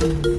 嗯。